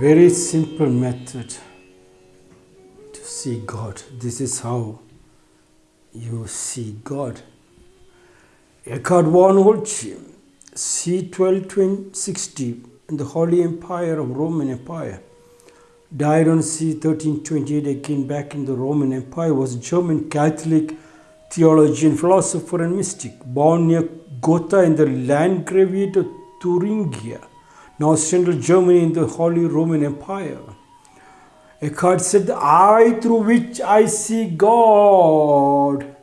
very simple method to see God. This is how you see God. Eckhart von Hochheim, c. 1260, in the Holy Empire of Roman Empire, died on c. 1328 again back in the Roman Empire, was a German Catholic theologian, philosopher, and mystic, born near Gotha in the Landgraviate of Thuringia, now central Germany in the Holy Roman Empire. Eckhart said, The eye through which I see God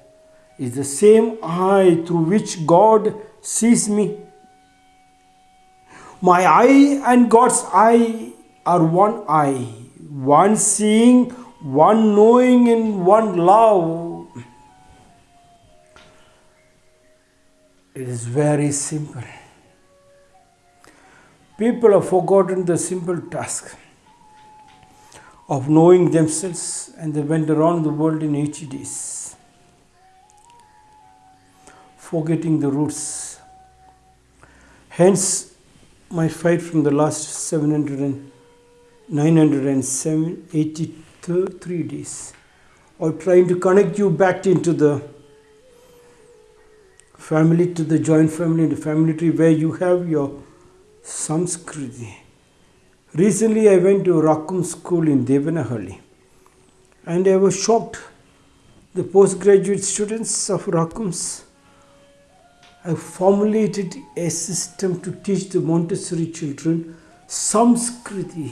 is the same eye through which God sees me. My eye and God's eye are one eye, one seeing, one knowing, and one love. It is very simple. People have forgotten the simple task of knowing themselves and they went around the world in 80 days, forgetting the roots. Hence, my fight from the last 700 and 983 days, or trying to connect you back into the family, to the joint family, the family tree where you have your Samskriti. Recently, I went to Rakum school in Devanahalli and I was shocked. The postgraduate students of Rakums have formulated a system to teach the Montessori children Samskriti.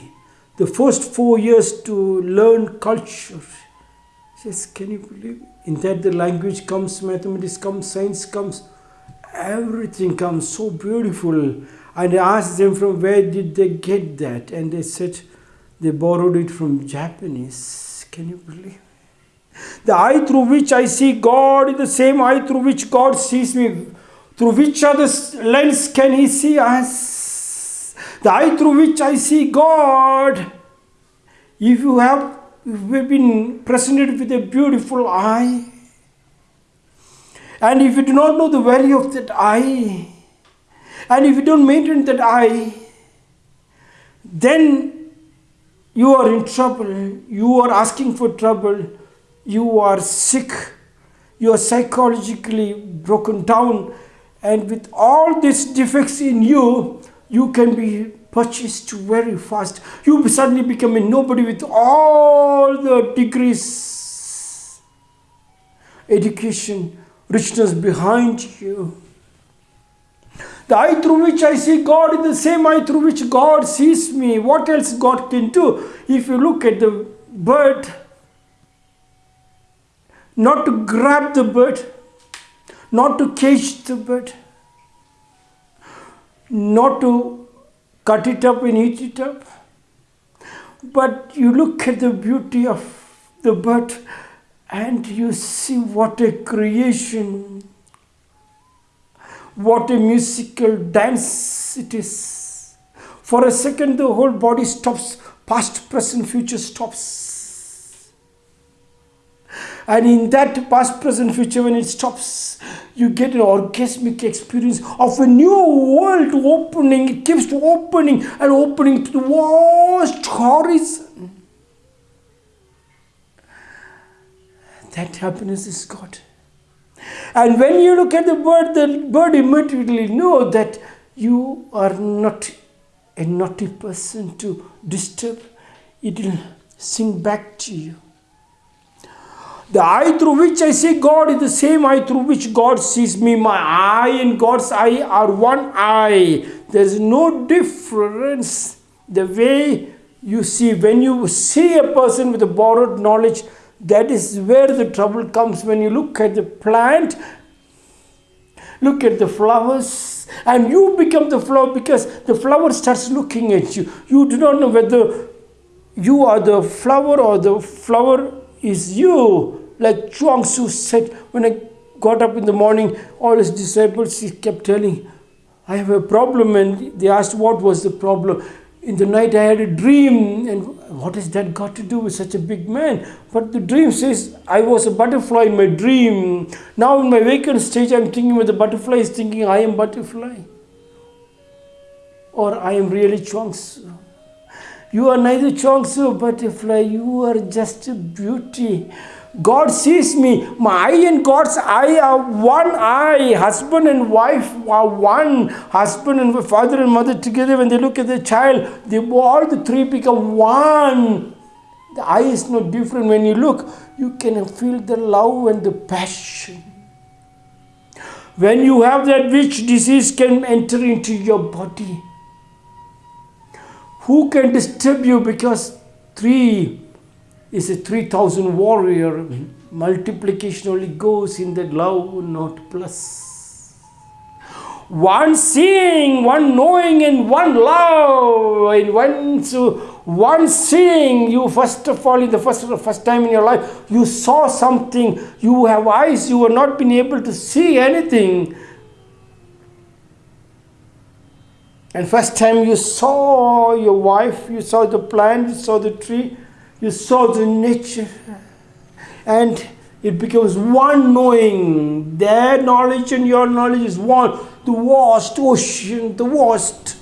The first four years to learn culture. Says, can you believe? In that the language comes, mathematics comes, science comes, everything comes so beautiful and I asked them from where did they get that, and they said they borrowed it from Japanese. Can you believe? The eye through which I see God is the same eye through which God sees me. Through which other lens can He see us? The eye through which I see God. If you have been presented with a beautiful eye, and if you do not know the value of that eye, and if you don't maintain that eye, then you are in trouble. You are asking for trouble. You are sick. You are psychologically broken down. And with all these defects in you, you can be purchased very fast. You suddenly become a nobody with all the degrees, education, richness behind you. The eye through which I see God is the same eye through which God sees me. What else God can do? If you look at the bird, not to grab the bird, not to cage the bird, not to cut it up and eat it up, but you look at the beauty of the bird and you see what a creation what a musical dance it is. For a second, the whole body stops, past, present, future stops. And in that past, present, future, when it stops, you get an orgasmic experience of a new world opening. It keeps opening and opening to the vast horizon. That happiness is God. And when you look at the bird, the bird immediately know that you are not a naughty person to disturb. It will sing back to you. The eye through which I see God is the same eye through which God sees me. My eye and God's eye are one eye. There is no difference. The way you see, when you see a person with a borrowed knowledge, that is where the trouble comes when you look at the plant, look at the flowers, and you become the flower because the flower starts looking at you. You do not know whether you are the flower or the flower is you. Like Chuang Tzu said, when I got up in the morning, all his disciples he kept telling, I have a problem, and they asked what was the problem in the night I had a dream, and what has that got to do with such a big man? But the dream says I was a butterfly in my dream. Now in my wakened stage, I'm thinking with the butterfly is thinking I am butterfly, or I am really Chuang Tzu. You are neither Chuang Tzu butterfly, you are just a beauty. God sees me. My eye and God's eye are one eye. Husband and wife are one. Husband and father and mother together, when they look at the child, they all the three become one. The eye is no different. When you look, you can feel the love and the passion. When you have that, which disease can enter into your body? Who can disturb you? Because three is a 3000 warrior. Multiplication only goes in the love, not plus. One seeing, one knowing, and one love. And one, one seeing, you first of all, in the first, first time in your life, you saw something. You have eyes, you have not been able to see anything. And first time you saw your wife, you saw the plant, you saw the tree, you saw the nature. And it becomes one knowing. Their knowledge and your knowledge is one. The vast ocean, the vast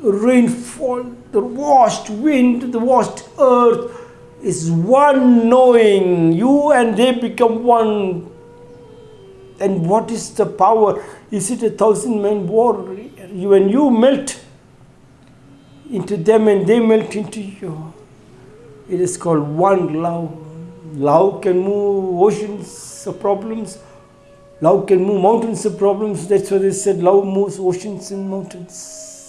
rainfall, the vast wind, the vast earth is one knowing. You and they become one. And what is the power? Is it a thousand man war? When you melt into them and they melt into you, it is called one love. Love can move oceans of problems. Love can move mountains of problems. That's why they said love moves oceans and mountains.